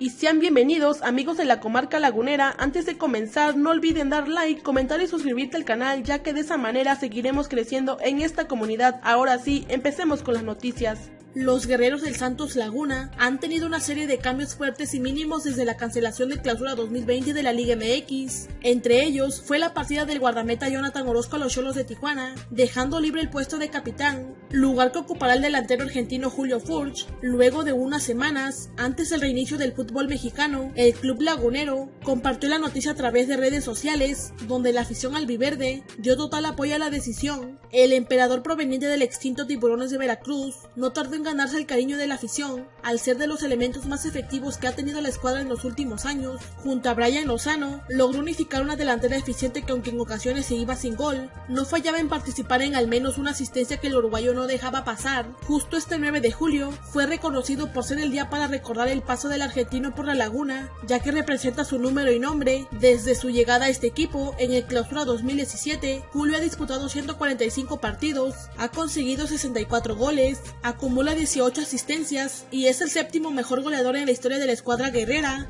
y sean bienvenidos amigos de la comarca lagunera. Antes de comenzar no olviden dar like, comentar y suscribirte al canal ya que de esa manera seguiremos creciendo en esta comunidad. Ahora sí, empecemos con las noticias. Los guerreros del Santos Laguna han tenido una serie de cambios fuertes y mínimos desde la cancelación de clausura 2020 de la Liga MX. Entre ellos fue la partida del guardameta Jonathan Orozco a los Cholos de Tijuana, dejando libre el puesto de capitán, lugar que ocupará el delantero argentino Julio Furch. Luego de unas semanas, antes del reinicio del fútbol mexicano, el club lagunero compartió la noticia a través de redes sociales, donde la afición albiverde dio total apoyo a la decisión. El emperador proveniente del extinto Tiburones de Veracruz no tardó ganarse el cariño de la afición, al ser de los elementos más efectivos que ha tenido la escuadra en los últimos años. Junto a Brian Lozano, logró unificar una delantera eficiente que aunque en ocasiones se iba sin gol, no fallaba en participar en al menos una asistencia que el uruguayo no dejaba pasar. Justo este 9 de julio, fue reconocido por ser el día para recordar el paso del argentino por la laguna, ya que representa su número y nombre. Desde su llegada a este equipo, en el clausura 2017, Julio ha disputado 145 partidos, ha conseguido 64 goles, acumula 18 asistencias y es el séptimo mejor goleador en la historia de la escuadra guerrera.